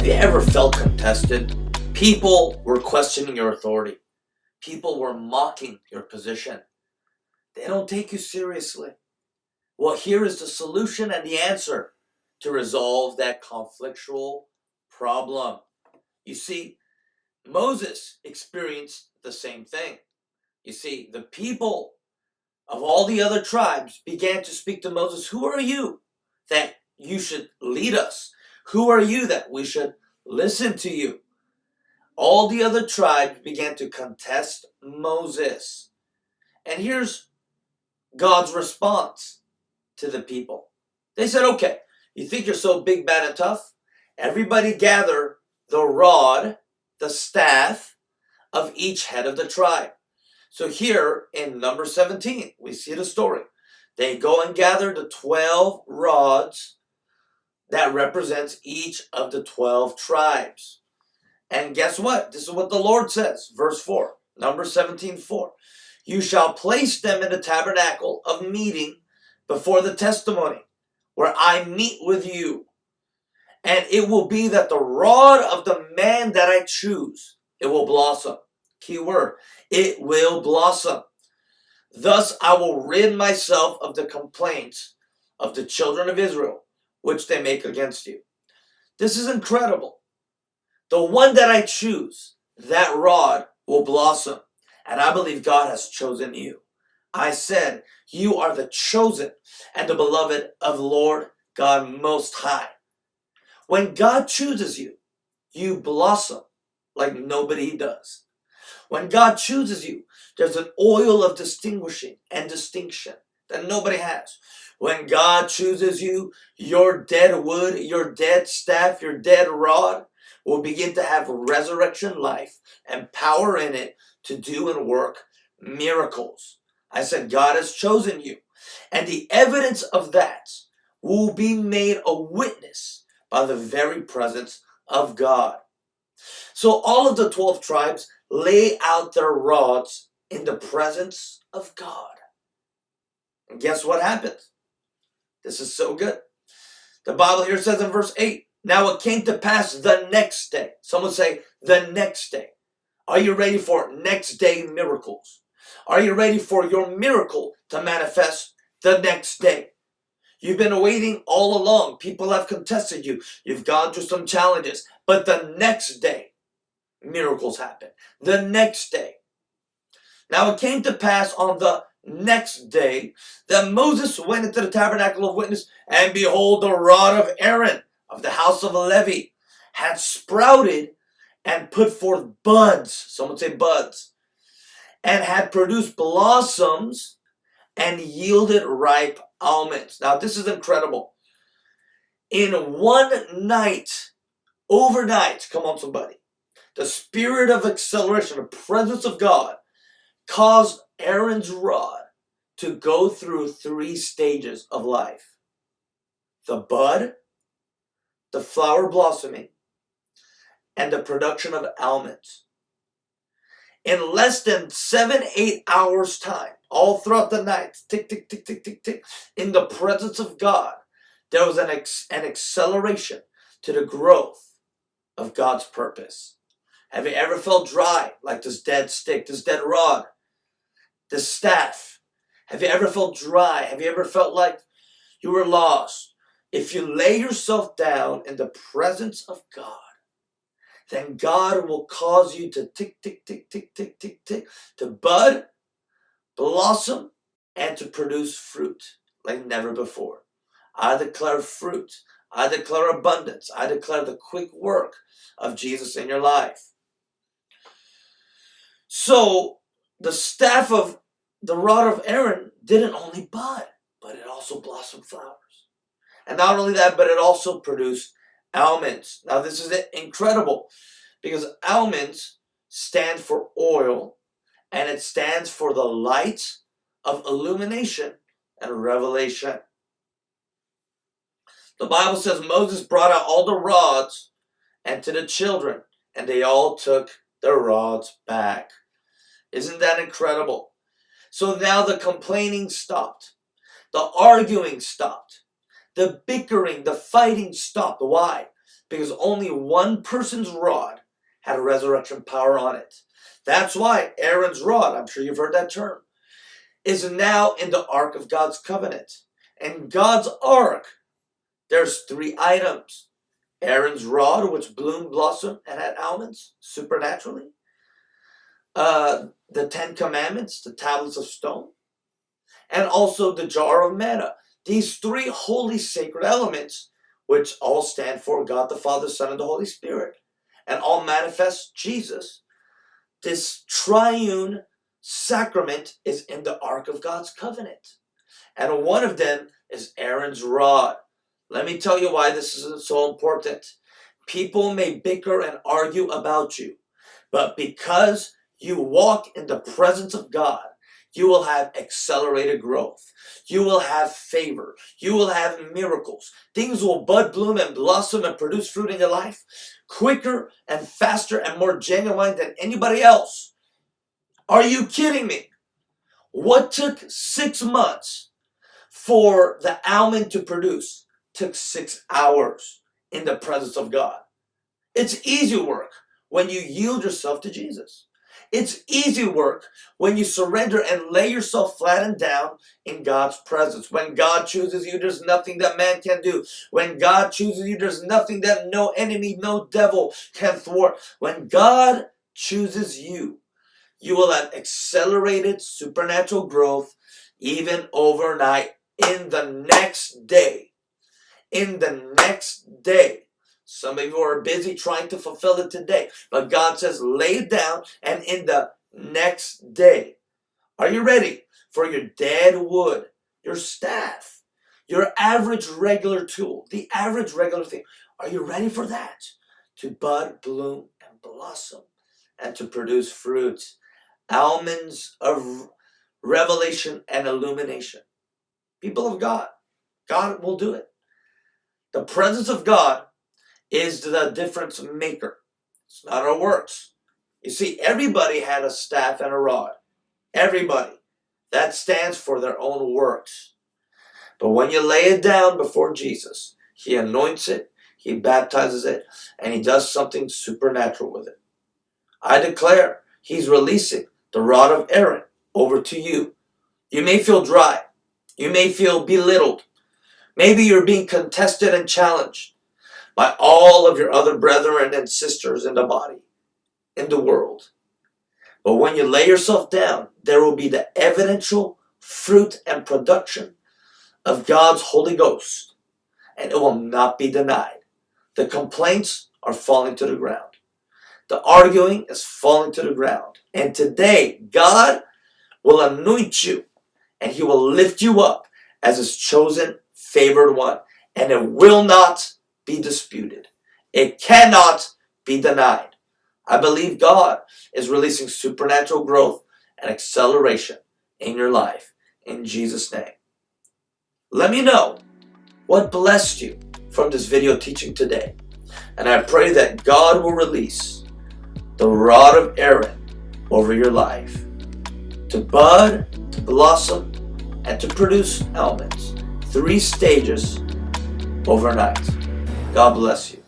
Have you ever felt contested? People were questioning your authority. People were mocking your position. They don't take you seriously. Well, here is the solution and the answer to resolve that conflictual problem. You see, Moses experienced the same thing. You see, the people of all the other tribes began to speak to Moses, Who are you that you should lead us? Who are you that we should listen to you? All the other tribes began to contest Moses. And here's God's response to the people. They said, Okay, you think you're so big, bad, and tough? Everybody gather the rod, the staff of each head of the tribe. So here in number 17, we see the story. They go and gather the 12 rods that represents each of the 12 tribes. And guess what? This is what the Lord says, verse 4, number 17, 4. You shall place them in the tabernacle of meeting before the testimony, where I meet with you. And it will be that the rod of the man that I choose, it will blossom. Key word, it will blossom. Thus I will rid myself of the complaints of the children of Israel, which they make against you. This is incredible. The one that I choose, that rod will blossom. And I believe God has chosen you. I said, You are the chosen and the beloved of Lord God Most High. When God chooses you, you blossom like nobody does. When God chooses you, there's an oil of distinguishing and distinction that nobody has. When God chooses you, your dead wood, your dead staff, your dead rod will begin to have resurrection life and power in it to do and work miracles. I said, God has chosen you. And the evidence of that will be made a witness by the very presence of God. So all of the 12 tribes lay out their rods in the presence of God. And guess what happens? This is so good. The Bible here says in verse 8, Now it came to pass the next day. Someone say, the next day. Are you ready for next day miracles? Are you ready for your miracle to manifest the next day? You've been waiting all along. People have contested you. You've gone through some challenges. But the next day, miracles happen. The next day. Now it came to pass on the next day that Moses went into the tabernacle of witness, and behold, the rod of Aaron of the house of Levi had sprouted and put forth buds. Someone say buds. And had produced blossoms and yielded ripe almonds. Now, this is incredible. In one night, overnight, come on, somebody, the spirit of acceleration, the presence of God, caused Aaron's rod to go through three stages of life the bud, the flower blossoming, and the production of almonds. In less than seven, eight hours' time, all throughout the night, tick, tick, tick, tick, tick, tick, in the presence of God, there was an, an acceleration to the growth of God's purpose. Have you ever felt dry like this dead stick, this dead rod, this staff? Have you ever felt dry? Have you ever felt like you were lost? If you lay yourself down in the presence of God, then God will cause you to tick, tick, tick, tick, tick, tick, tick, to bud, blossom, and to produce fruit like never before. I declare fruit. I declare abundance. I declare the quick work of Jesus in your life. So the staff of the rod of Aaron didn't only bud, but it also blossomed flowers. And not only that, but it also produced almonds. Now this is incredible because almonds stand for oil and it stands for the light of illumination and revelation. The Bible says Moses brought out all the rods and to the children, and they all took their rods back. Isn't that incredible? So now the complaining stopped. The arguing stopped. The bickering, the fighting stopped. Why? because only one person's rod had a resurrection power on it. That's why Aaron's rod, I'm sure you've heard that term, is now in the Ark of God's covenant. And God's Ark, there's three items. Aaron's rod, which bloomed, blossomed, and had almonds supernaturally. Uh, the Ten Commandments, the tablets of stone, and also the jar of manna. These three holy sacred elements, which all stand for God the Father, Son, and the Holy Spirit, and all manifest Jesus. This triune sacrament is in the Ark of God's covenant. And one of them is Aaron's rod. Let me tell you why this is so important. People may bicker and argue about you, but because you walk in the presence of God, you will have accelerated growth. You will have favor. You will have miracles. Things will bud, bloom, and blossom and produce fruit in your life quicker and faster and more genuine than anybody else. Are you kidding me? What took six months for the almond to produce took six hours in the presence of God. It's easy work when you yield yourself to Jesus. It's easy work when you surrender and lay yourself flat and down in God's presence. When God chooses you, there's nothing that man can do. When God chooses you, there's nothing that no enemy, no devil can thwart. When God chooses you, you will have accelerated supernatural growth even overnight in the next day. In the next day. Some of you are busy trying to fulfill it today. But God says, lay it down and in the next day. Are you ready for your dead wood, your staff, your average regular tool, the average regular thing? Are you ready for that? To bud, bloom, and blossom and to produce fruits. Almonds of revelation and illumination. People of God, God will do it. The presence of God is the difference maker. It's not our works. You see, everybody had a staff and a rod. Everybody. That stands for their own works. But when you lay it down before Jesus, He anoints it, He baptizes it, and He does something supernatural with it. I declare He's releasing the rod of Aaron over to you. You may feel dry. You may feel belittled. Maybe you're being contested and challenged by all of your other brethren and sisters in the body, in the world. But when you lay yourself down, there will be the evidential fruit and production of God's Holy Ghost, and it will not be denied. The complaints are falling to the ground. The arguing is falling to the ground. And today, God will anoint you and He will lift you up as His chosen, favored one. And it will not be disputed. It cannot be denied. I believe God is releasing supernatural growth and acceleration in your life in Jesus' name. Let me know what blessed you from this video teaching today. And I pray that God will release the rod of Aaron over your life to bud, to blossom, and to produce elements. Three stages overnight. God bless you.